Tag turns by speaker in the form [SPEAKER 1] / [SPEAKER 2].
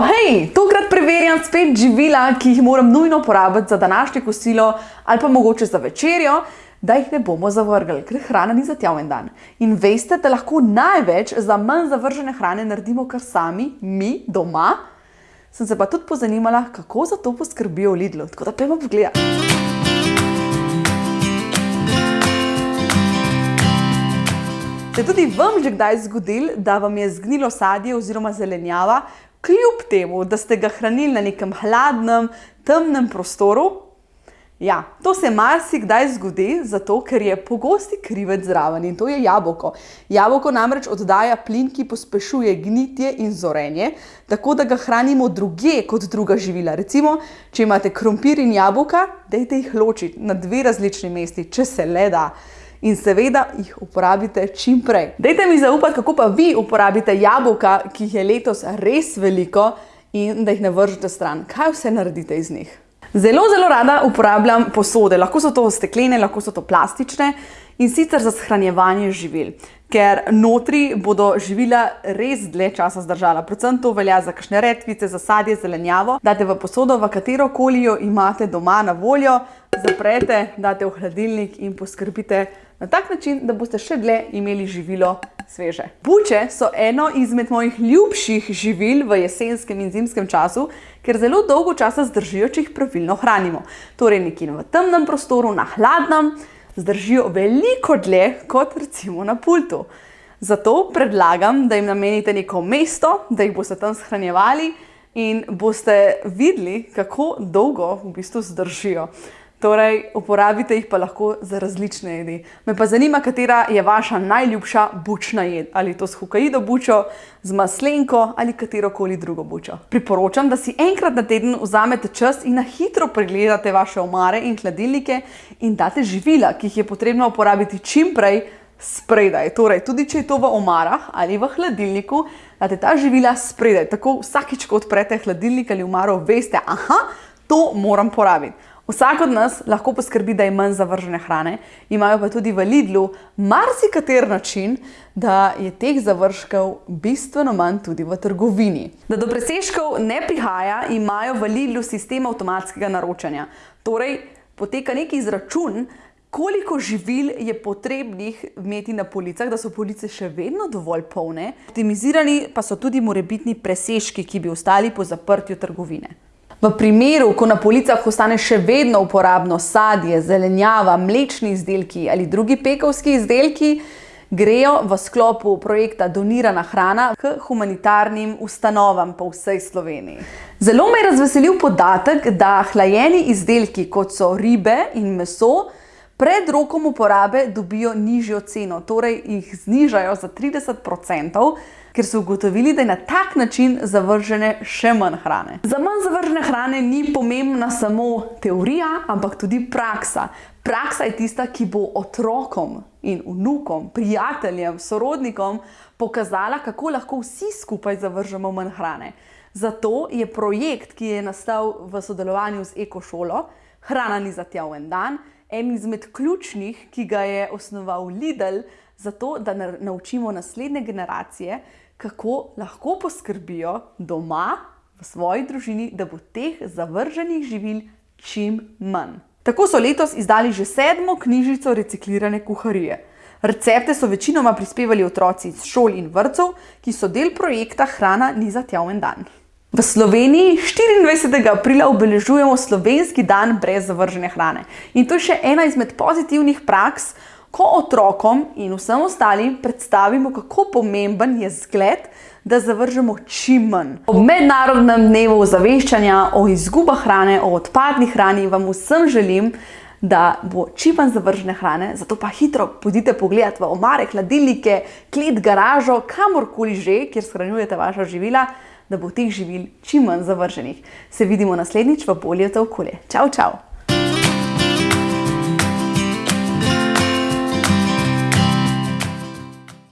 [SPEAKER 1] hej, tokrat preverjam spet živila, ki jih moram nujno porabiti za današnje kosilo ali pa mogoče za večerjo, da jih ne bomo zavrgli, ker hrana ni za tja en dan. In veste, da lahko največ za manj zavržene hrane naredimo kar sami, mi doma. Sem se pa tudi pozanimala, kako za to poskrbijo v Lidlu. Tako da pojmo pogledati. Se tudi vam že kdaj zgodil, da vam je zgnilo sadje oziroma zelenjava, kljub temu, da ste ga hranili na nekem hladnem, temnem prostoru? Ja, to se marsikdaj zgodi, zato ker je pogosti krivec zraven in to je jabolko. Jabolko namreč oddaja plin, ki pospešuje gnitje in zorenje, tako da ga hranimo drugje kot druga živila. Recimo, če imate krompir in jabolka, dajte jih ločiti na dve različni mesti, če se le da. In seveda jih uporabite čim prej. Dajte mi zaupati, kako pa vi uporabite jabolka, ki jih je letos res veliko in da jih ne vržete stran. Kaj vse naredite iz njih? Zelo, zelo rada uporabljam posode. Lahko so to steklene, lahko so to plastične in sicer za shranjevanje živil. Ker notri bodo živila res dlje časa zdržala. Predvsem to velja za kakšne redkvice, za sadje, zelenjavo. Date v posodo, v katero koli jo imate doma na voljo, zaprete, date v hladilnik in poskrbite na tak način, da boste še dlje imeli živilo sveže. Buče so eno izmed mojih ljubših živil v jesenskem in zimskem času, ker zelo dolgo časa zdržijo, če jih pravilno hranimo. Torej nekje v temnem prostoru, na hladnem, zdržijo veliko dlje kot recimo na pultu. Zato predlagam, da jim namenite neko mesto, da jih boste tam shranjevali in boste videli, kako dolgo v bistvu zdržijo. Torej, uporabite jih pa lahko za različne jedi. Me pa zanima, katera je vaša najljubša bučna jed. Ali to s hokaido bučo, z maslenko ali katerokoli drugo bučo. Priporočam, da si enkrat na teden vzamete čas in na hitro pregledate vaše omare in hladilnike in date živila, ki jih je potrebno uporabiti čim prej, spredaj. Torej, tudi če je to v omarah ali v hladilniku, date ta živila spredaj. Tako vsakič, ko odprete hladilnik ali omaro, veste, aha, to moram porabiti. Vsak od nas lahko poskrbi, da je manj zavržene hrane, imajo pa tudi v Lidlu marsikater način, da je teh zavržkov bistveno manj tudi v trgovini. Da do presežkov ne prihaja, imajo v Lidlu sistem avtomatskega naročanja. Torej, poteka neki izračun, koliko živil je potrebnih imeti na policah, da so police še vedno dovolj polne. Optimizirani pa so tudi morebitni presežki, ki bi ostali po zaprtju trgovine. V primeru, ko na policah ostane še vedno uporabno sadje, zelenjava, mlečni izdelki ali drugi pekovski izdelki, grejo v sklopu projekta Donirana hrana k humanitarnim ustanovam po vsej Sloveniji. Zelo me je razveselil podatek, da hlajeni izdelki, kot so ribe in meso, pred rokom uporabe dobijo nižjo ceno, torej jih znižajo za 30%, ker so ugotovili, da je na tak način zavržene še manj hrane. Za manj zavržene hrane ni pomembna samo teorija, ampak tudi praksa. Praksa je tista, ki bo otrokom in vnukom, prijateljem, sorodnikom pokazala, kako lahko vsi skupaj zavržemo manj hrane. Zato je projekt, ki je nastal v sodelovanju z Ekošolo, Hrana ni za tja v en dan, en izmed ključnih, ki ga je osnoval Lidl, zato da naučimo naslednje generacije, kako lahko poskrbijo doma, v svoji družini, da bo teh zavrženih živil čim manj. Tako so letos izdali že sedmo knjižico reciklirane kuharije. Recepte so večinoma prispevali otroci iz šol in vrtcev, ki so del projekta Hrana ni za tja en dan. V Sloveniji 24. aprila obeležujemo slovenski dan brez zavržene hrane. In to je še ena izmed pozitivnih praks, ko otrokom in vsem ostalim predstavimo, kako pomemben je zgled, da zavržemo čim manj. Ob mednarodnem dnevu ozaveščanja o izgubah hrane, o odpadni hrani, vam vsem želim, da bo čim manj zavržene hrane, zato pa hitro pojdite pogledat v omare, hladilnike, klet, garažo, kamorkoli že, kjer shranjujete vaša živila, da bo teh živil čim manj zavrženih. Se vidimo naslednjič v bolje za okolje. Čau, čau!